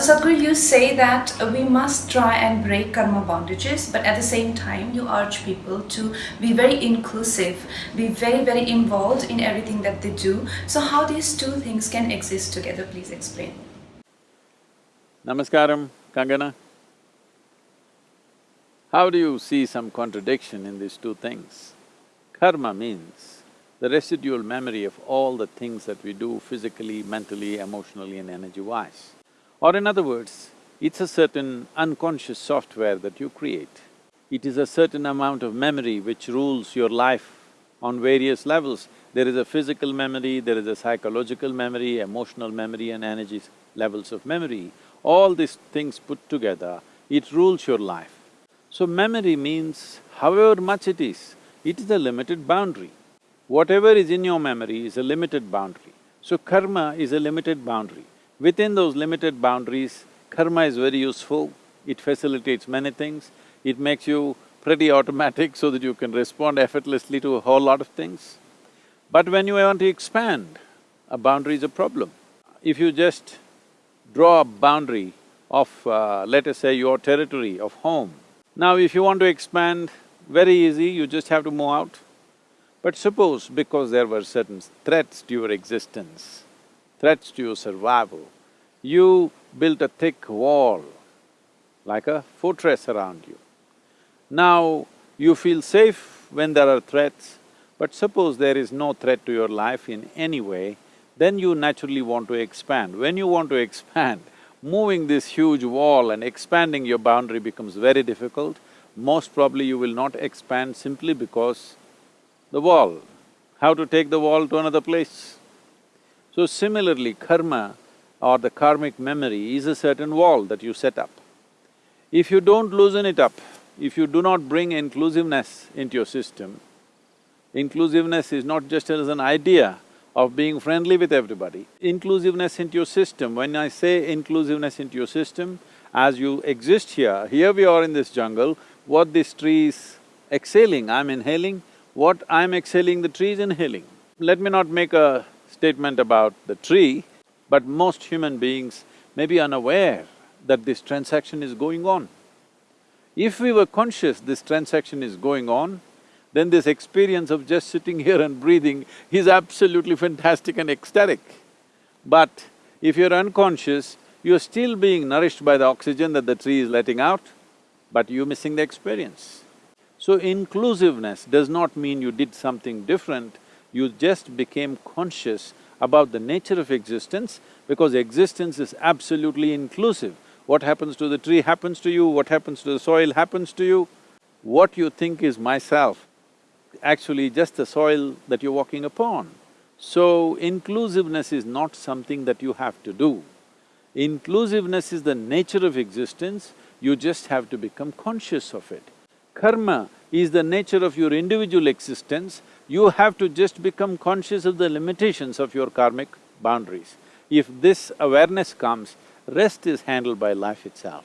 So Sadhguru, you say that uh, we must try and break karma bondages, but at the same time you urge people to be very inclusive, be very, very involved in everything that they do. So how these two things can exist together, please explain. Namaskaram, Kangana. How do you see some contradiction in these two things? Karma means the residual memory of all the things that we do physically, mentally, emotionally and energy-wise. Or in other words, it's a certain unconscious software that you create. It is a certain amount of memory which rules your life on various levels. There is a physical memory, there is a psychological memory, emotional memory and energy levels of memory. All these things put together, it rules your life. So memory means however much it is, it is a limited boundary. Whatever is in your memory is a limited boundary. So karma is a limited boundary. Within those limited boundaries, karma is very useful, it facilitates many things, it makes you pretty automatic so that you can respond effortlessly to a whole lot of things. But when you want to expand, a boundary is a problem. If you just draw a boundary of, uh, let us say, your territory of home, now if you want to expand, very easy, you just have to move out. But suppose because there were certain threats to your existence, threats to your survival, you built a thick wall, like a fortress around you. Now, you feel safe when there are threats, but suppose there is no threat to your life in any way, then you naturally want to expand. When you want to expand, moving this huge wall and expanding your boundary becomes very difficult. Most probably you will not expand simply because the wall, how to take the wall to another place? So similarly, karma or the karmic memory is a certain wall that you set up. If you don't loosen it up, if you do not bring inclusiveness into your system, inclusiveness is not just as an idea of being friendly with everybody. Inclusiveness into your system, when I say inclusiveness into your system, as you exist here, here we are in this jungle, what this tree is exhaling, I'm inhaling, what I'm exhaling, the tree is inhaling. Let me not make a statement about the tree, but most human beings may be unaware that this transaction is going on. If we were conscious this transaction is going on, then this experience of just sitting here and breathing is absolutely fantastic and ecstatic. But if you're unconscious, you're still being nourished by the oxygen that the tree is letting out, but you're missing the experience. So inclusiveness does not mean you did something different, you just became conscious about the nature of existence because existence is absolutely inclusive. What happens to the tree happens to you, what happens to the soil happens to you. What you think is myself, actually just the soil that you're walking upon. So, inclusiveness is not something that you have to do. Inclusiveness is the nature of existence, you just have to become conscious of it. Karma is the nature of your individual existence, you have to just become conscious of the limitations of your karmic boundaries. If this awareness comes, rest is handled by life itself.